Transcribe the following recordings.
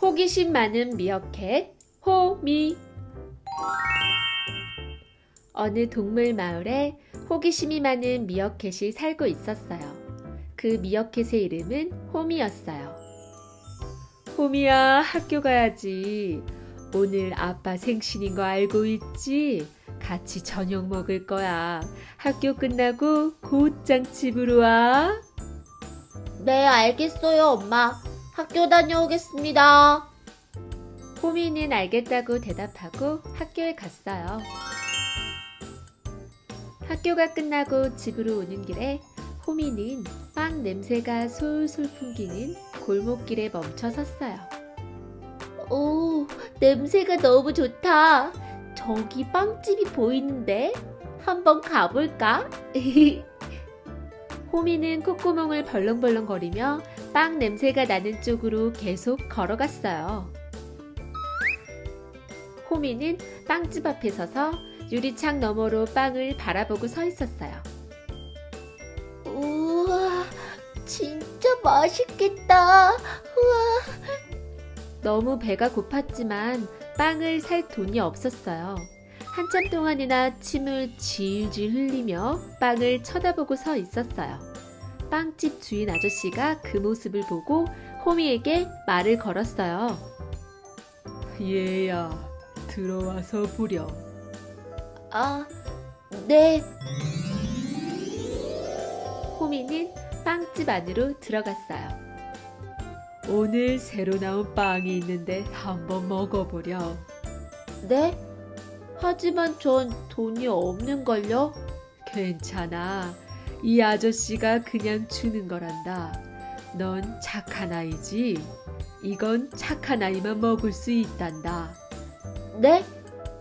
호기심 많은 미어캣 호미 어느 동물 마을에 호기심이 많은 미어캣이 살고 있었어요. 그 미어캣의 이름은 호미였어요. 호미야, 학교 가야지. 오늘 아빠 생신인 거 알고 있지? 같이 저녁 먹을 거야. 학교 끝나고 곧장 집으로 와. 네, 알겠어요, 엄마. 학교 다녀오겠습니다. 호미는 알겠다고 대답하고 학교에 갔어요. 학교가 끝나고 집으로 오는 길에 호미는 빵 냄새가 솔솔 풍기는 골목길에 멈춰 섰어요. 오, 냄새가 너무 좋다. 저기 빵집이 보이는데? 한번 가볼까? 호미는 콧구멍을 벌렁벌렁거리며 빵 냄새가 나는 쪽으로 계속 걸어갔어요. 호미는 빵집 앞에 서서 유리창 너머로 빵을 바라보고 서 있었어요. 우와, 진짜 맛있겠다. 우와, 너무 배가 고팠지만 빵을 살 돈이 없었어요. 한참 동안이나 침을 질질 흘리며 빵을 쳐다보고 서 있었어요. 빵집 주인 아저씨가 그 모습을 보고 호미에게 말을 걸었어요. 얘야, 들어와서 보렴. 아, 네. 호미는 빵집 안으로 들어갔어요. 오늘 새로 나온 빵이 있는데 한번 먹어보렴. 네? 하지만 전 돈이 없는걸요? 괜찮아. 이 아저씨가 그냥 주는 거란다. 넌 착한 아이지? 이건 착한 아이만 먹을 수 있단다. 네?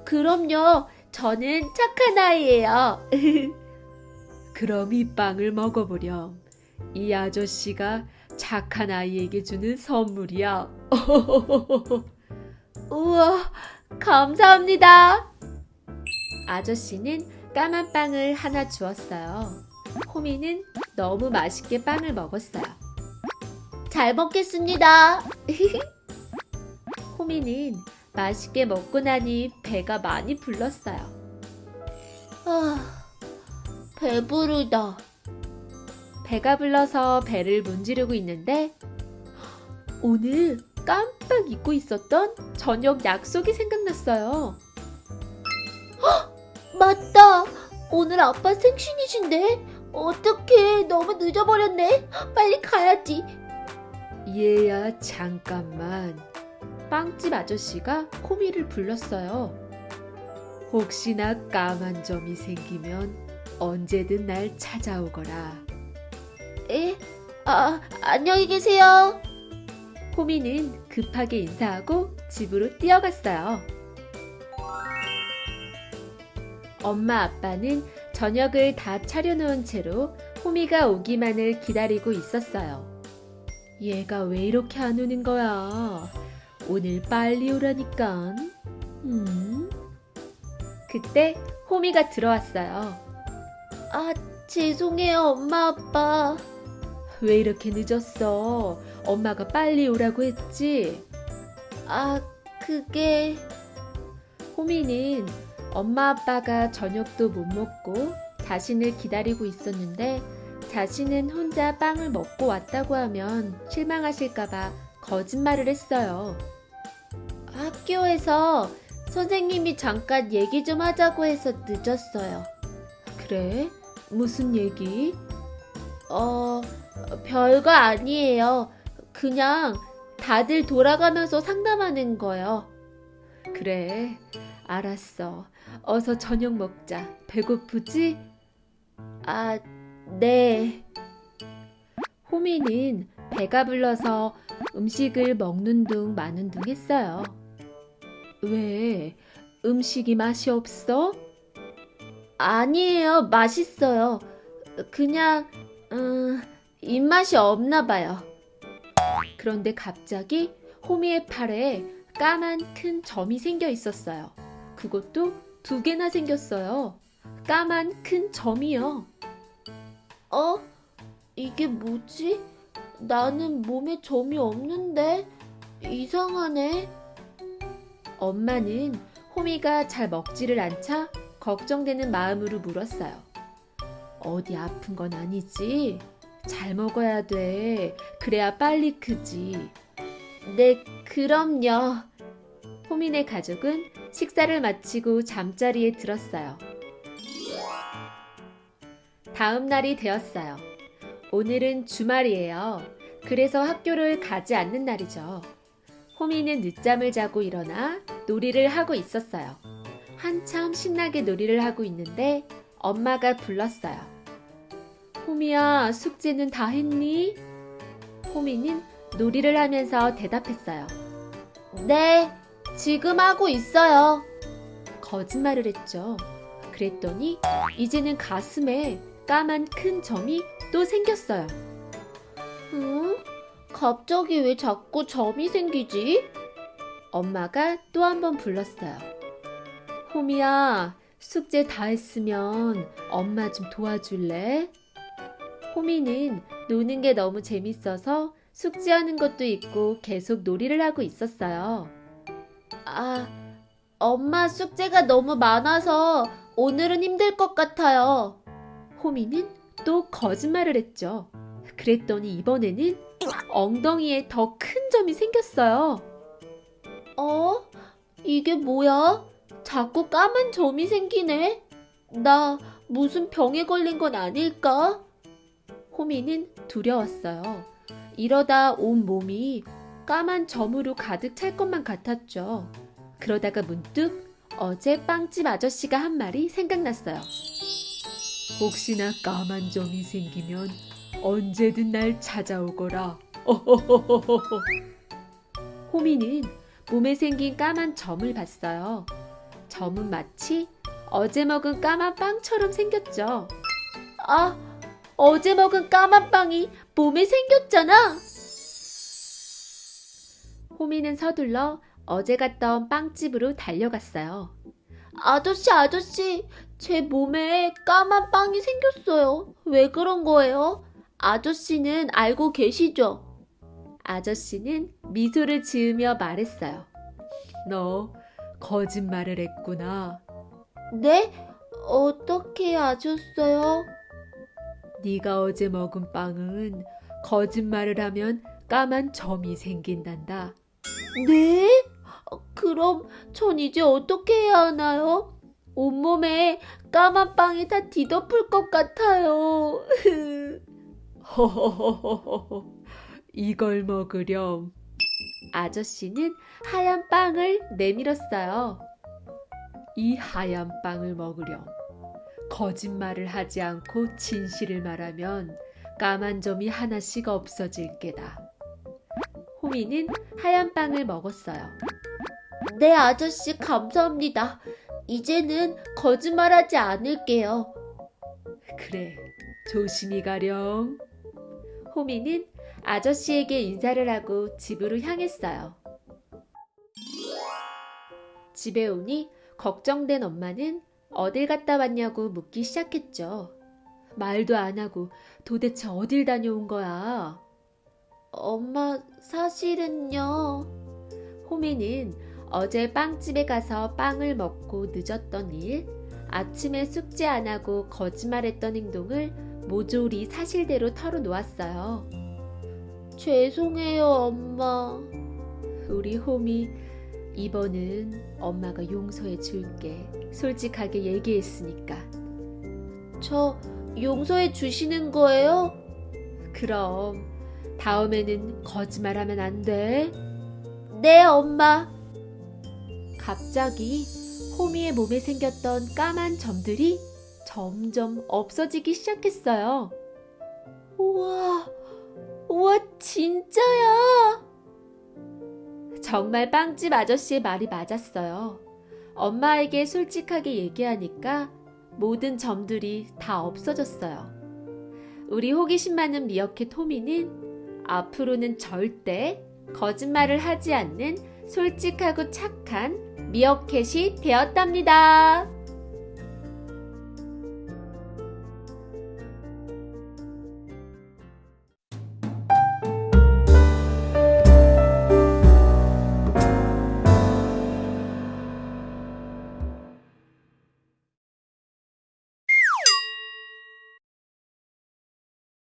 그럼요. 저는 착한 아이예요. 그럼 이 빵을 먹어보렴. 이 아저씨가 착한 아이에게 주는 선물이야. 우와, 감사합니다. 아저씨는 까만 빵을 하나 주었어요. 호미는 너무 맛있게 빵을 먹었어요. 잘 먹겠습니다. 호미는 맛있게 먹고 나니 배가 많이 불렀어요. 아, 배부르다. 배가 불러서 배를 문지르고 있는데 오늘 깜빡 잊고 있었던 저녁 약속이 생각났어요. 맞다. 오늘 아빠 생신이신데? 어떡해. 너무 늦어버렸네. 빨리 가야지. 얘야 잠깐만. 빵집 아저씨가 호미를 불렀어요. 혹시나 까만 점이 생기면 언제든 날 찾아오거라. 에? 아, 안녕히 계세요. 호미는 급하게 인사하고 집으로 뛰어갔어요. 엄마 아빠는 저녁을 다 차려놓은 채로 호미가 오기만을 기다리고 있었어요. 얘가 왜 이렇게 안 오는 거야? 오늘 빨리 오라니까. 음? 그때 호미가 들어왔어요. 아, 죄송해요, 엄마, 아빠. 왜 이렇게 늦었어? 엄마가 빨리 오라고 했지? 아, 그게... 호미는 엄마 아빠가 저녁도 못 먹고 자신을 기다리고 있었는데 자신은 혼자 빵을 먹고 왔다고 하면 실망하실까봐 거짓말을 했어요. 학교에서 선생님이 잠깐 얘기 좀 하자고 해서 늦었어요. 그래? 무슨 얘기? 어, 별거 아니에요. 그냥 다들 돌아가면서 상담하는 거요. 그래. 알았어. 어서 저녁 먹자. 배고프지? 아, 네. 호미는 배가 불러서 음식을 먹는 둥 마는 둥 했어요. 왜? 음식이 맛이 없어? 아니에요. 맛있어요. 그냥, 음, 입맛이 없나 봐요. 그런데 갑자기 호미의 팔에 까만 큰 점이 생겨 있었어요. 그것도 두 개나 생겼어요. 까만 큰 점이요. 어? 이게 뭐지? 나는 몸에 점이 없는데? 이상하네. 엄마는 호미가 잘 먹지를 않자 걱정되는 마음으로 물었어요. 어디 아픈 건 아니지? 잘 먹어야 돼. 그래야 빨리 크지. 네, 그럼요. 호민의 가족은 식사를 마치고 잠자리에 들었어요. 다음 날이 되었어요. 오늘은 주말이에요. 그래서 학교를 가지 않는 날이죠. 호미는 늦잠을 자고 일어나 놀이를 하고 있었어요. 한참 신나게 놀이를 하고 있는데 엄마가 불렀어요. 호미야, 숙제는 다 했니? 호미는 놀이를 하면서 대답했어요. 네, 지금 하고 있어요. 거짓말을 했죠. 그랬더니 이제는 가슴에 까만 큰 점이 또 생겼어요. 응? 갑자기 왜 자꾸 점이 생기지? 엄마가 또 한 번 불렀어요. 호미야, 숙제 다 했으면 엄마 좀 도와줄래? 호미는 노는 게 너무 재밌어서 숙제하는 것도 있고 계속 놀이를 하고 있었어요. 아, 엄마 숙제가 너무 많아서 오늘은 힘들 것 같아요. 호미는 또 거짓말을 했죠. 그랬더니 이번에는 엉덩이에 더 큰 점이 생겼어요. 어? 이게 뭐야? 자꾸 까만 점이 생기네. 나 무슨 병에 걸린 건 아닐까? 호미는 두려웠어요. 이러다 온 몸이 까만 점으로 가득 찰 것만 같았죠. 그러다가 문득 어제 빵집 아저씨가 한 말이 생각났어요. 혹시나 까만 점이 생기면 언제든 날 찾아오거라. 호미는 몸에 생긴 까만 점을 봤어요. 점은 마치 어제 먹은 까만 빵처럼 생겼죠. 아, 어제 먹은 까만 빵이 몸에 생겼잖아. 호미는 서둘러 어제 갔던 빵집으로 달려갔어요. 아저씨, 아저씨, 제 몸에 까만 빵이 생겼어요. 왜 그런 거예요? 아저씨는 알고 계시죠? 아저씨는 미소를 지으며 말했어요. 너 거짓말을 했구나. 네? 어떻게 아셨어요? 네가 어제 먹은 빵은 거짓말을 하면 까만 점이 생긴단다. 네? 어, 그럼 전 이제 어떻게 해야 하나요? 온몸에 까만 빵이 다 뒤덮을 것 같아요. 이걸 먹으렴. 아저씨는 하얀 빵을 내밀었어요. 이 하얀 빵을 먹으렴. 거짓말을 하지 않고 진실을 말하면 까만 점이 하나씩 없어질 게다. 호미는 하얀 빵을 먹었어요. 네, 아저씨, 감사합니다. 이제는 거짓말하지 않을게요. 그래, 조심히 가렴. 호미는 아저씨에게 인사를 하고 집으로 향했어요. 집에 오니 걱정된 엄마는 어딜 갔다 왔냐고 묻기 시작했죠. 말도 안 하고 도대체 어딜 다녀온 거야? 엄마, 사실은요. 호미는 어제 빵집에 가서 빵을 먹고 늦었던 일, 아침에 숙제 안 하고 거짓말했던 행동을 모조리 사실대로 털어놓았어요. 죄송해요, 엄마. 우리 호미, 이번은 엄마가 용서해 줄게. 솔직하게 얘기했으니까. 저 용서해 주시는 거예요? 그럼 다음에는 거짓말하면 안 돼. 네, 엄마. 갑자기 호미의 몸에 생겼던 까만 점들이 점점 없어지기 시작했어요. 우와, 우와, 진짜야. 정말 빵집 아저씨의 말이 맞았어요. 엄마에게 솔직하게 얘기하니까 모든 점들이 다 없어졌어요. 우리 호기심 많은 미어캣 호미는 앞으로는 절대 거짓말을 하지 않는 솔직하고 착한 미어캣이 되었답니다.